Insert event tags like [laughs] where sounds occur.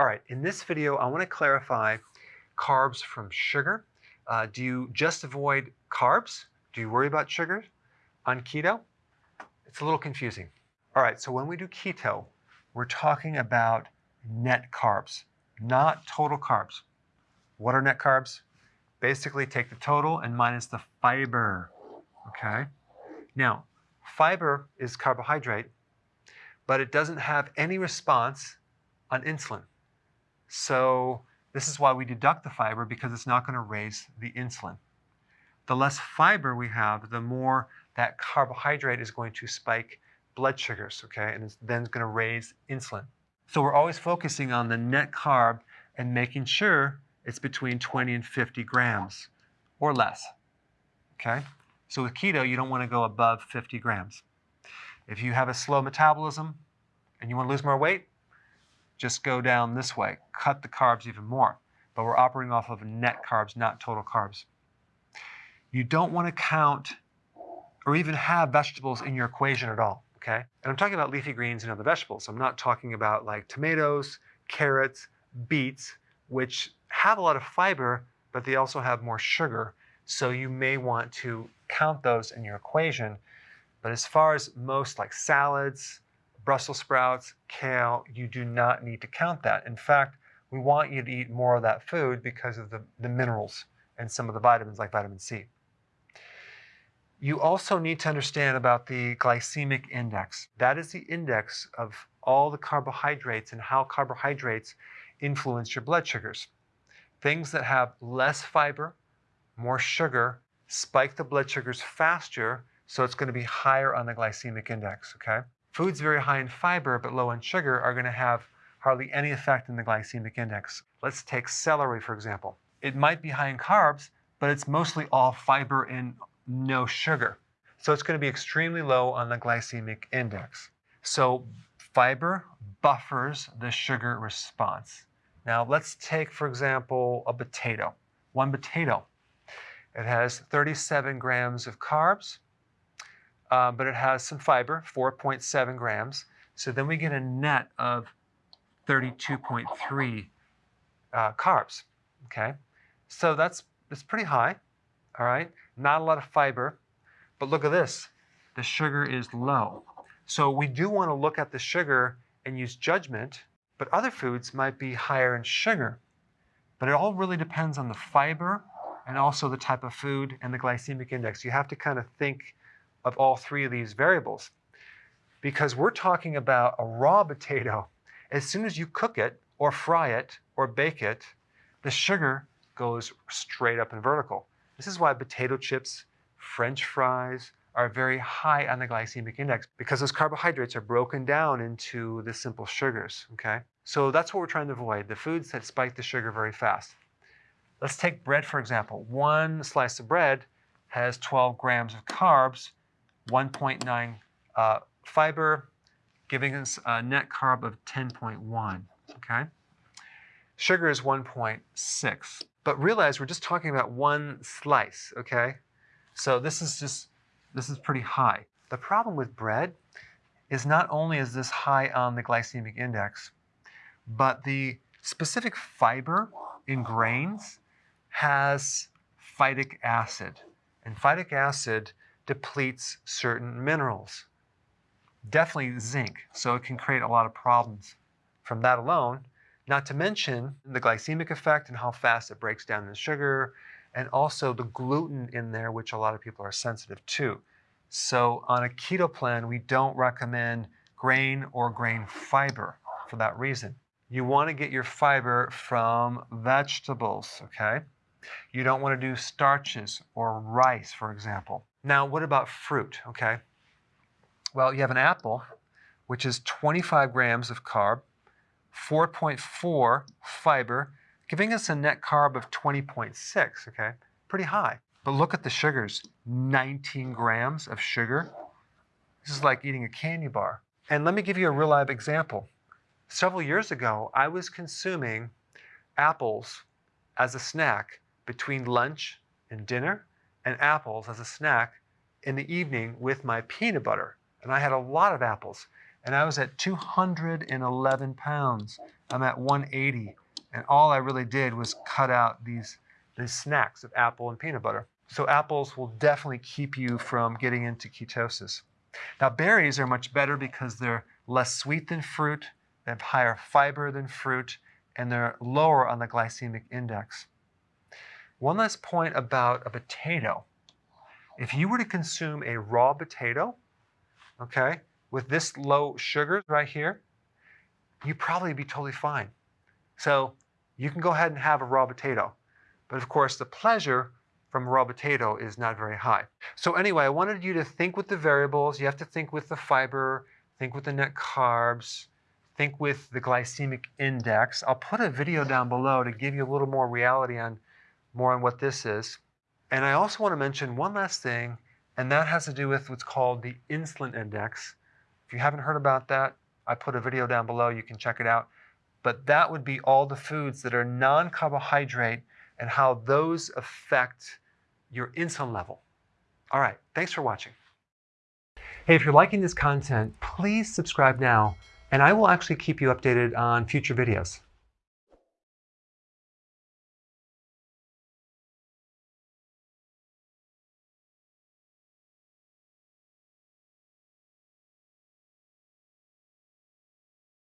All right, in this video, I want to clarify carbs from sugar. Uh, do you just avoid carbs? Do you worry about sugar on keto? It's a little confusing. All right, so when we do keto, we're talking about net carbs, not total carbs. What are net carbs? Basically, take the total and minus the fiber, okay? Now, fiber is carbohydrate, but it doesn't have any response on insulin. So this is why we deduct the fiber because it's not going to raise the insulin. The less fiber we have, the more that carbohydrate is going to spike blood sugars, okay, and it's then going to raise insulin. So we're always focusing on the net carb and making sure it's between 20 and 50 grams or less, okay? So with keto, you don't want to go above 50 grams. If you have a slow metabolism and you want to lose more weight, just go down this way, cut the carbs even more. But we're operating off of net carbs, not total carbs. You don't want to count or even have vegetables in your equation at all, okay? And I'm talking about leafy greens and other vegetables. I'm not talking about like tomatoes, carrots, beets, which have a lot of fiber, but they also have more sugar. So you may want to count those in your equation. But as far as most like salads, Brussels sprouts, kale, you do not need to count that. In fact, we want you to eat more of that food because of the, the minerals and some of the vitamins like vitamin C. You also need to understand about the glycemic index. That is the index of all the carbohydrates and how carbohydrates influence your blood sugars. Things that have less fiber, more sugar, spike the blood sugars faster, so it's going to be higher on the glycemic index, okay? Foods very high in fiber but low in sugar are going to have hardly any effect in the glycemic index. Let's take celery, for example. It might be high in carbs, but it's mostly all fiber and no sugar. So it's going to be extremely low on the glycemic index. So fiber buffers the sugar response. Now let's take, for example, a potato. One potato. It has 37 grams of carbs, uh, but it has some fiber, 4.7 grams. So then we get a net of 32.3 uh, carbs, okay? So that's, that's pretty high, all right? Not a lot of fiber, but look at this. The sugar is low. So we do want to look at the sugar and use judgment, but other foods might be higher in sugar. But it all really depends on the fiber and also the type of food and the glycemic index. You have to kind of think of all three of these variables because we're talking about a raw [laughs] potato. As soon as you cook it or fry it or bake it, the sugar goes straight up and vertical. This is why potato chips, french fries are very high on the glycemic index because those carbohydrates are broken down into the simple sugars, okay? So that's what we're trying to avoid, the foods that spike the sugar very fast. Let's take bread, for example. One slice of bread has 12 grams of carbs 1.9 uh, fiber, giving us a net carb of 10.1, okay? Sugar is 1.6. But realize we're just talking about one slice, okay? So this is just, this is pretty high. The problem with bread is not only is this high on the glycemic index, but the specific fiber in grains has phytic acid. And phytic acid depletes certain minerals. Definitely zinc, so it can create a lot of problems from that alone, not to mention the glycemic effect and how fast it breaks down the sugar, and also the gluten in there, which a lot of people are sensitive to. So on a keto plan, we don't recommend grain or grain fiber for that reason. You want to get your fiber from vegetables, okay? You don't want to do starches or rice, for example. Now, what about fruit, okay? Well, you have an apple, which is 25 grams of carb, 4.4 fiber, giving us a net carb of 20.6, okay? Pretty high. But look at the sugars, 19 grams of sugar. This is like eating a candy bar. And let me give you a real live example. Several years ago, I was consuming apples as a snack between lunch and dinner and apples as a snack in the evening with my peanut butter. And I had a lot of apples. and I was at 211 pounds. I'm at 180, and all I really did was cut out these, these snacks of apple and peanut butter. So apples will definitely keep you from getting into ketosis. Now berries are much better because they're less sweet than fruit, they have higher fiber than fruit, and they're lower on the glycemic index. One last point about a potato. If you were to consume a raw potato, okay, with this low sugar right here, you'd probably be totally fine. So you can go ahead and have a raw potato. But of course, the pleasure from raw potato is not very high. So anyway, I wanted you to think with the variables. You have to think with the fiber, think with the net carbs, think with the glycemic index. I'll put a video down below to give you a little more reality on more on what this is. And I also want to mention one last thing, and that has to do with what's called the insulin index. If you haven't heard about that, I put a video down below. You can check it out. But that would be all the foods that are non-carbohydrate and how those affect your insulin level. All right, thanks for watching. Hey, if you're liking this content, please subscribe now, and I will actually keep you updated on future videos.